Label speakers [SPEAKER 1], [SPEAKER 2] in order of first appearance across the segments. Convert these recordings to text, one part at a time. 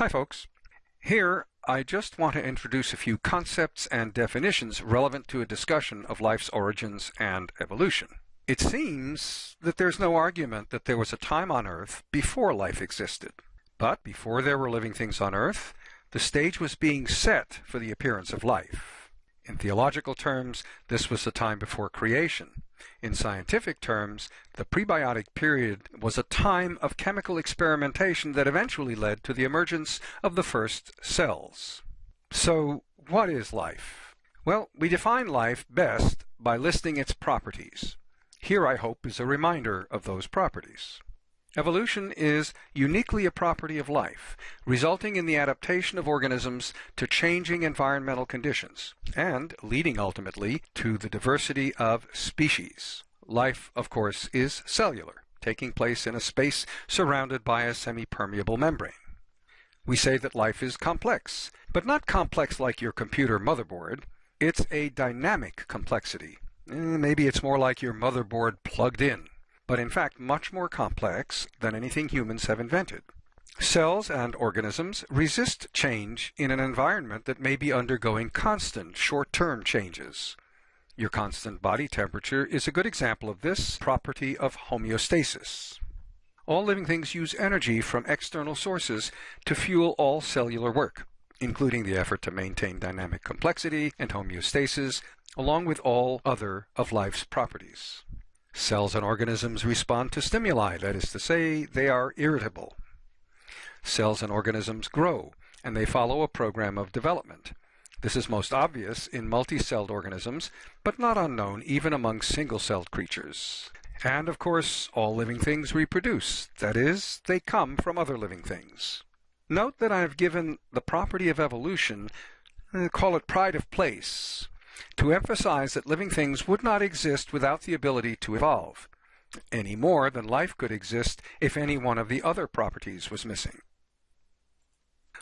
[SPEAKER 1] Hi folks. Here I just want to introduce a few concepts and definitions relevant to a discussion of life's origins and evolution. It seems that there's no argument that there was a time on Earth before life existed. But before there were living things on Earth, the stage was being set for the appearance of life. In theological terms, this was the time before creation. In scientific terms, the prebiotic period was a time of chemical experimentation that eventually led to the emergence of the first cells. So, what is life? Well, we define life best by listing its properties. Here, I hope, is a reminder of those properties. Evolution is uniquely a property of life, resulting in the adaptation of organisms to changing environmental conditions, and leading ultimately to the diversity of species. Life, of course, is cellular, taking place in a space surrounded by a semi-permeable membrane. We say that life is complex, but not complex like your computer motherboard. It's a dynamic complexity. Eh, maybe it's more like your motherboard plugged in but in fact much more complex than anything humans have invented. Cells and organisms resist change in an environment that may be undergoing constant short-term changes. Your constant body temperature is a good example of this property of homeostasis. All living things use energy from external sources to fuel all cellular work, including the effort to maintain dynamic complexity and homeostasis, along with all other of life's properties. Cells and organisms respond to stimuli, that is to say, they are irritable. Cells and organisms grow, and they follow a program of development. This is most obvious in multi-celled organisms, but not unknown even among single-celled creatures. And of course, all living things reproduce, that is, they come from other living things. Note that I have given the property of evolution, uh, call it pride of place, to emphasize that living things would not exist without the ability to evolve, any more than life could exist if any one of the other properties was missing.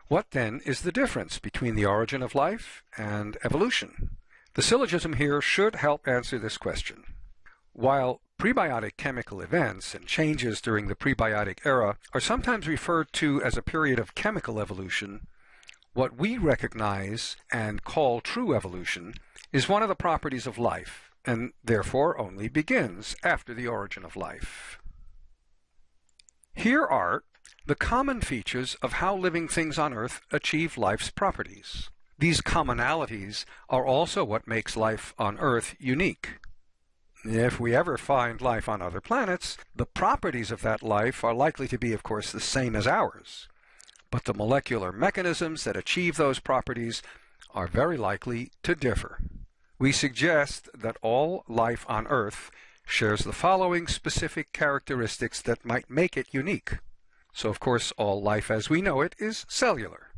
[SPEAKER 1] What then is the difference between the origin of life and evolution? The syllogism here should help answer this question. While prebiotic chemical events and changes during the prebiotic era are sometimes referred to as a period of chemical evolution, what we recognize and call true evolution is one of the properties of life, and therefore only begins after the origin of life. Here are the common features of how living things on Earth achieve life's properties. These commonalities are also what makes life on Earth unique. If we ever find life on other planets, the properties of that life are likely to be, of course, the same as ours. But the molecular mechanisms that achieve those properties are very likely to differ. We suggest that all life on Earth shares the following specific characteristics that might make it unique. So of course all life as we know it is cellular.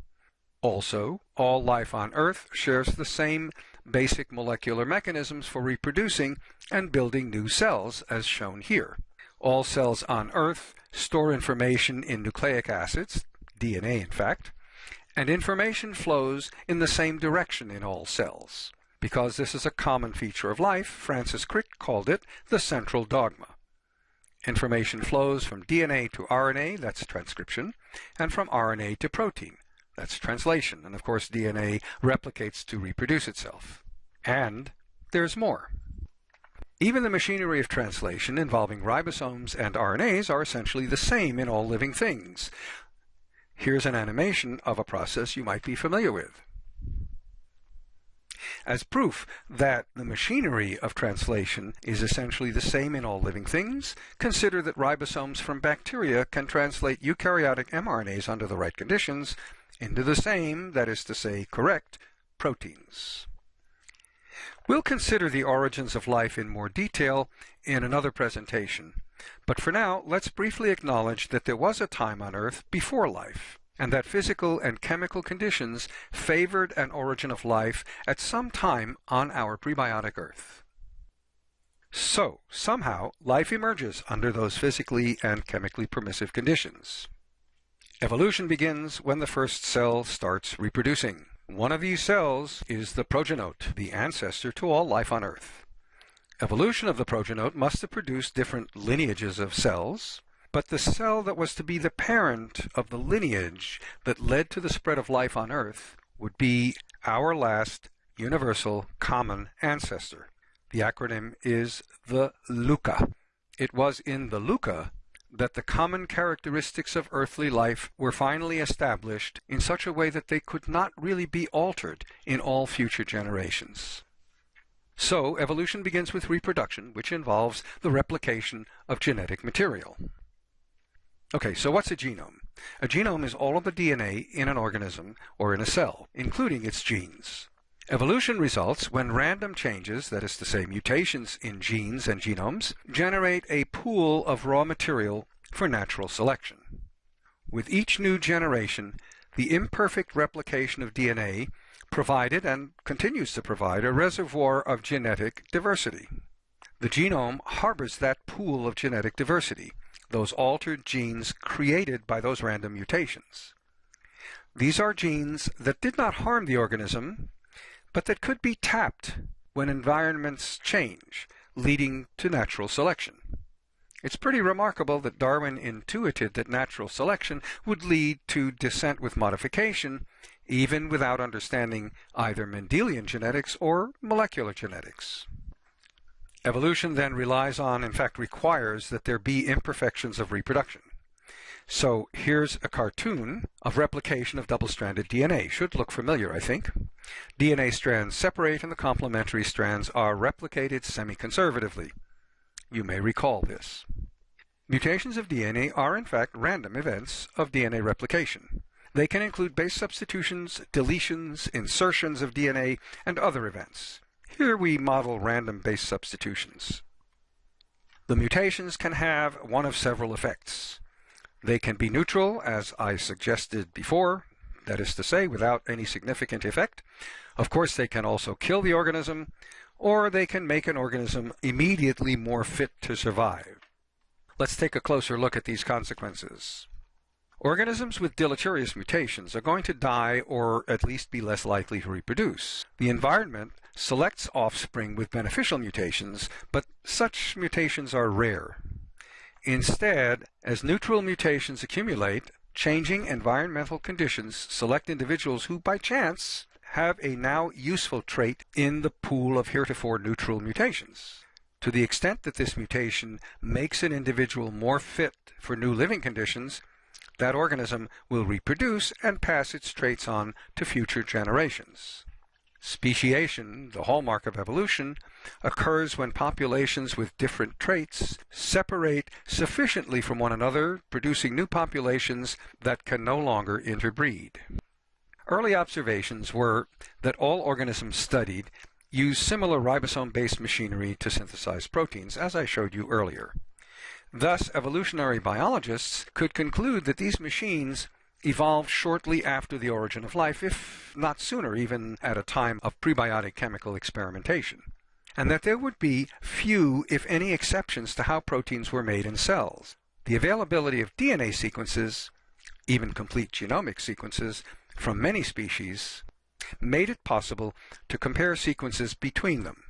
[SPEAKER 1] Also, all life on Earth shares the same basic molecular mechanisms for reproducing and building new cells as shown here. All cells on Earth store information in nucleic acids, DNA in fact, and information flows in the same direction in all cells. Because this is a common feature of life, Francis Crick called it the central dogma. Information flows from DNA to RNA, that's transcription, and from RNA to protein, that's translation. And of course, DNA replicates to reproduce itself. And there's more. Even the machinery of translation involving ribosomes and RNAs are essentially the same in all living things. Here's an animation of a process you might be familiar with. As proof that the machinery of translation is essentially the same in all living things, consider that ribosomes from bacteria can translate eukaryotic mRNAs under the right conditions into the same, that is to say, correct, proteins. We'll consider the origins of life in more detail in another presentation, but for now, let's briefly acknowledge that there was a time on Earth before life and that physical and chemical conditions favored an origin of life at some time on our prebiotic Earth. So, somehow, life emerges under those physically and chemically permissive conditions. Evolution begins when the first cell starts reproducing. One of these cells is the progenote, the ancestor to all life on Earth. Evolution of the progenote must have produced different lineages of cells, But the cell that was to be the parent of the lineage that led to the spread of life on Earth would be our last universal common ancestor. The acronym is the LUCA. It was in the LUCA that the common characteristics of earthly life were finally established in such a way that they could not really be altered in all future generations. So, evolution begins with reproduction, which involves the replication of genetic material. Okay, so what's a genome? A genome is all of the DNA in an organism or in a cell, including its genes. Evolution results when random changes, that is to say mutations in genes and genomes, generate a pool of raw material for natural selection. With each new generation, the imperfect replication of DNA provided and continues to provide a reservoir of genetic diversity. The genome harbors that pool of genetic diversity, those altered genes created by those random mutations. These are genes that did not harm the organism, but that could be tapped when environments change, leading to natural selection. It's pretty remarkable that Darwin intuited that natural selection would lead to descent with modification, even without understanding either Mendelian genetics or molecular genetics. Evolution then relies on, in fact requires, that there be imperfections of reproduction. So here's a cartoon of replication of double-stranded DNA. Should look familiar, I think. DNA strands separate and the complementary strands are replicated semi-conservatively. You may recall this. Mutations of DNA are in fact random events of DNA replication. They can include base substitutions, deletions, insertions of DNA, and other events. Here we model random base substitutions. The mutations can have one of several effects. They can be neutral, as I suggested before, that is to say, without any significant effect. Of course, they can also kill the organism, or they can make an organism immediately more fit to survive. Let's take a closer look at these consequences. Organisms with deleterious mutations are going to die or at least be less likely to reproduce. The environment selects offspring with beneficial mutations, but such mutations are rare. Instead, as neutral mutations accumulate, changing environmental conditions select individuals who, by chance, have a now useful trait in the pool of heretofore neutral mutations. To the extent that this mutation makes an individual more fit for new living conditions, that organism will reproduce and pass its traits on to future generations. Speciation, the hallmark of evolution, occurs when populations with different traits separate sufficiently from one another, producing new populations that can no longer interbreed. Early observations were that all organisms studied use similar ribosome-based machinery to synthesize proteins, as I showed you earlier. Thus, evolutionary biologists could conclude that these machines evolved shortly after the origin of life, if not sooner, even at a time of prebiotic chemical experimentation, and that there would be few, if any, exceptions to how proteins were made in cells. The availability of DNA sequences, even complete genomic sequences, from many species made it possible to compare sequences between them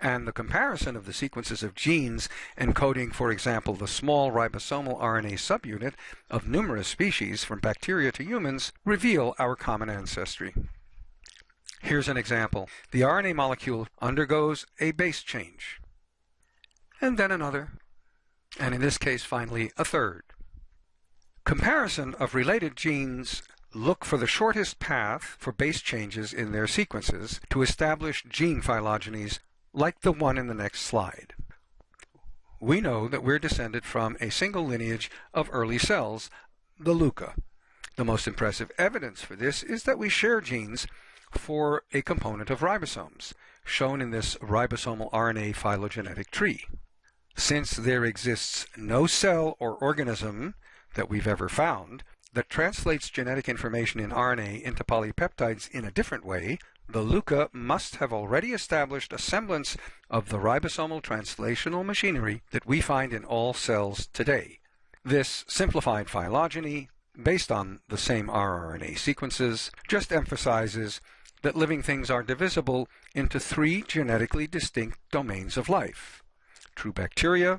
[SPEAKER 1] and the comparison of the sequences of genes encoding, for example, the small ribosomal RNA subunit of numerous species from bacteria to humans reveal our common ancestry. Here's an example. The RNA molecule undergoes a base change, and then another, and in this case, finally, a third. Comparison of related genes look for the shortest path for base changes in their sequences to establish gene phylogenies like the one in the next slide. We know that we're descended from a single lineage of early cells, the LUCA. The most impressive evidence for this is that we share genes for a component of ribosomes, shown in this ribosomal RNA phylogenetic tree. Since there exists no cell or organism that we've ever found that translates genetic information in RNA into polypeptides in a different way, the LUCA must have already established a semblance of the ribosomal translational machinery that we find in all cells today. This simplified phylogeny, based on the same rRNA sequences, just emphasizes that living things are divisible into three genetically distinct domains of life. True bacteria,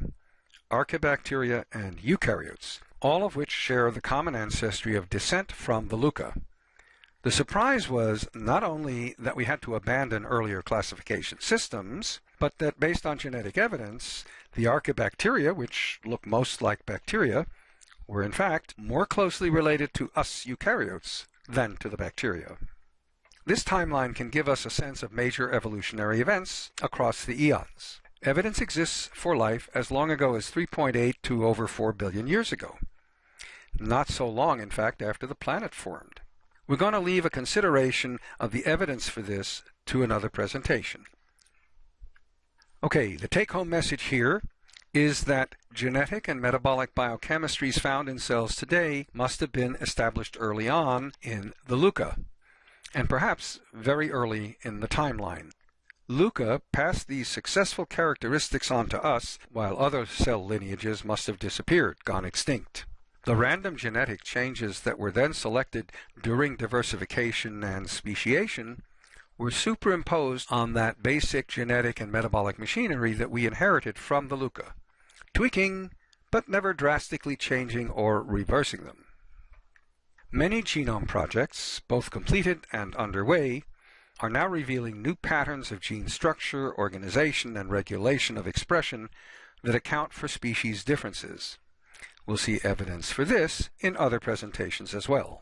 [SPEAKER 1] archaebacteria, and eukaryotes, all of which share the common ancestry of descent from the LUCA. The surprise was not only that we had to abandon earlier classification systems, but that based on genetic evidence, the archaebacteria, which look most like bacteria, were in fact more closely related to us eukaryotes than to the bacteria. This timeline can give us a sense of major evolutionary events across the eons. Evidence exists for life as long ago as 3.8 to over 4 billion years ago. Not so long, in fact, after the planet formed. We're going to leave a consideration of the evidence for this to another presentation. Okay, the take-home message here is that genetic and metabolic biochemistries found in cells today must have been established early on in the LUCA and perhaps very early in the timeline. LUCA passed these successful characteristics on to us, while other cell lineages must have disappeared, gone extinct. The random genetic changes that were then selected during diversification and speciation were superimposed on that basic genetic and metabolic machinery that we inherited from the LUCA, tweaking but never drastically changing or reversing them. Many genome projects, both completed and underway, are now revealing new patterns of gene structure, organization, and regulation of expression that account for species differences. We'll see evidence for this in other presentations as well.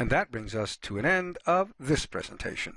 [SPEAKER 1] And that brings us to an end of this presentation.